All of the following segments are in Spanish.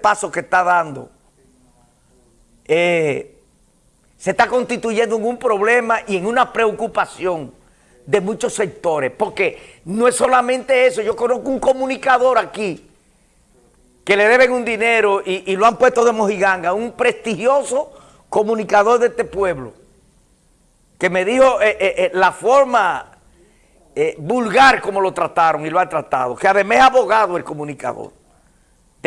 paso que está dando eh, se está constituyendo en un problema y en una preocupación de muchos sectores, porque no es solamente eso, yo conozco un comunicador aquí que le deben un dinero y, lo han puesto de mojiganga, un prestigioso comunicador de este pueblo, que me dijo eh, eh, la forma vulgar como lo trataron y lo han tratado, que además es abogado el comunicador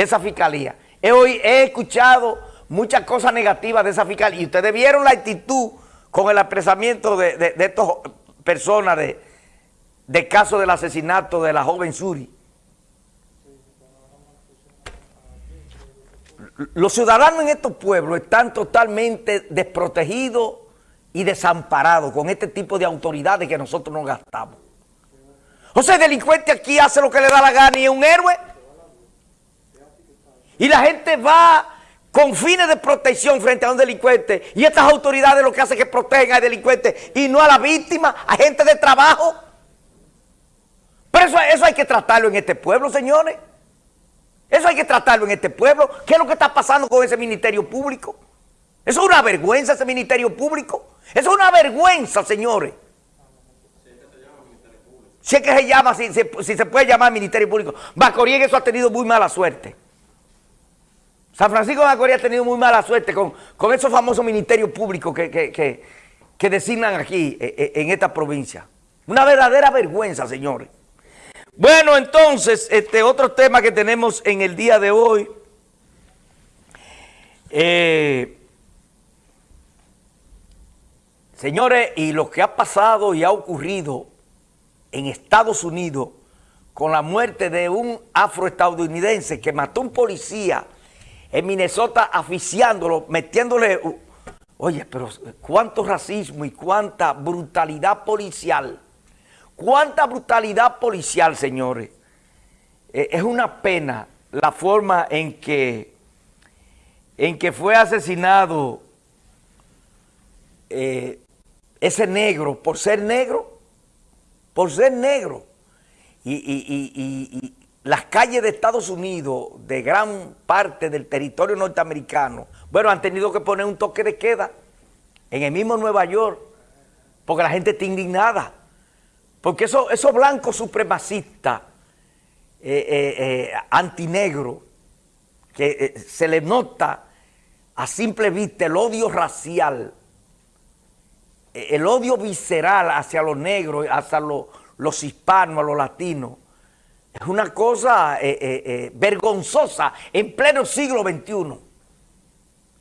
de esa fiscalía. He, he escuchado muchas cosas negativas de esa fiscalía y ustedes vieron la actitud con el apresamiento de, de, estas personas de, de caso del asesinato de la joven Suri. Los ciudadanos en estos pueblos están totalmente desprotegidos y desamparados con este tipo de autoridades que nosotros nos gastamos. O sea, el delincuente aquí hace lo que le da la gana y es un héroe. Y la gente va con fines de protección frente a un delincuente y estas autoridades lo que hacen es que protegen al delincuente y no a la víctima, a gente de trabajo. Pero eso, eso hay que tratarlo en este pueblo, señores. Eso hay que tratarlo en este pueblo. ¿Qué es lo que está pasando con ese ministerio público? Eso es una vergüenza, ese ministerio público. Eso es una vergüenza, señores. Si es que se llama, si, si se puede llamar ministerio público. Bacorién eso ha tenido muy mala suerte. San Francisco de Macorís ha tenido muy mala suerte con, con esos famosos ministerios públicos que, designan aquí eh, eh, en esta provincia. Una verdadera vergüenza, señores. Bueno, entonces, este otro tema que tenemos en el día de hoy, eh, señores, y lo que ha pasado y ha ocurrido en Estados Unidos con la muerte de un afroestadounidense que mató a un policía en Minnesota aficiándolo, metiéndole... Oye, pero cuánto racismo y cuánta brutalidad policial. Cuánta brutalidad policial, señores. Eh, es una pena la forma en que, en que fue asesinado eh, ese negro por ser negro, por ser negro. y, las calles de Estados Unidos, de gran parte del territorio norteamericano, bueno, han tenido que poner un toque de queda en el mismo Nueva York, porque la gente está indignada. Porque esos blancos supremacistas, eh, eh, eh, antinegros, que se les nota a simple vista el odio racial, el odio visceral hacia los negros, hacia los, los hispanos, a los latinos, es una cosa eh, eh, eh, vergonzosa en pleno siglo XXI.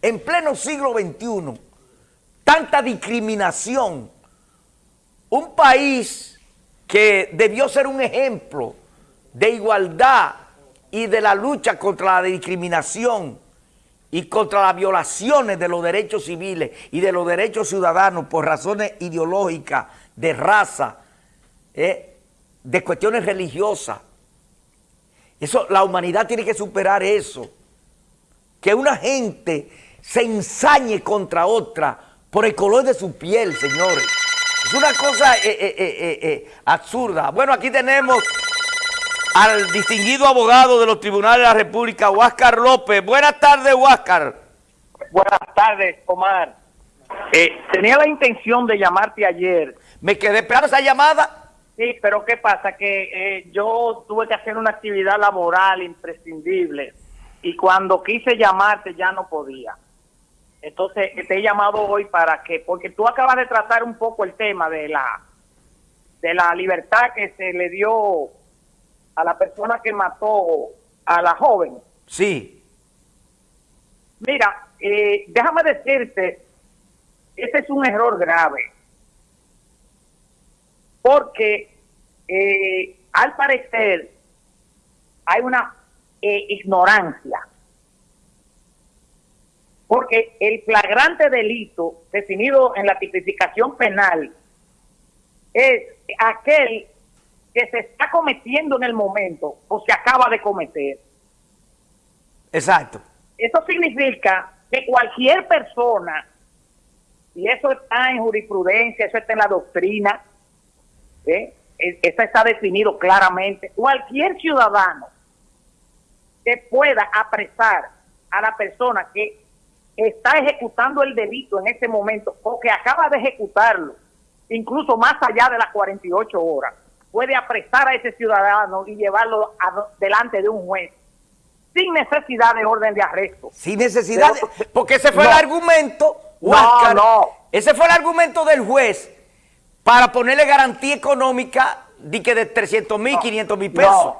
En pleno siglo XXI. Tanta discriminación. Un país que debió ser un ejemplo de igualdad y de la lucha contra la discriminación y contra las violaciones de los derechos civiles y de los derechos ciudadanos por razones ideológicas, de raza, de cuestiones religiosas. Eso, la humanidad tiene que superar eso. Que una gente se ensañe contra otra por el color de su piel, señores. Es una cosa eh, eh, eh, absurda. Bueno, aquí tenemos al distinguido abogado de los tribunales de la República, Huáscar López. Buenas tardes, Huáscar. Buenas tardes, Omar. tenía la intención de llamarte ayer. Me quedé esperando esa llamada Sí, pero ¿qué pasa? Que eh, yo tuve que hacer una actividad laboral imprescindible y cuando quise llamarte ya no podía. Entonces te he llamado hoy para que, porque tú acabas de tratar un poco el tema de la de la libertad que se le dio a la persona que mató a la joven. Sí. Mira, eh, déjame decirte, ese es un error grave porque eh, al parecer hay una eh, ignorancia, porque el flagrante delito definido en la tipificación penal es aquel que se está cometiendo en el momento o se acaba de cometer. Exacto. Eso significa que cualquier persona, y eso está en jurisprudencia, eso está en la doctrina, ¿eh? Está definido claramente. Cualquier ciudadano que pueda apresar a la persona que está ejecutando el delito en ese momento o que acaba de ejecutarlo, incluso más allá de las 48 horas, puede apresar a ese ciudadano y llevarlo delante de un juez sin necesidad de orden de arresto. Sin necesidad, porque ese fue el argumento, no, no. ese fue el argumento del juez para ponerle garantía económica de que de 300 mil, 500 mil pesos.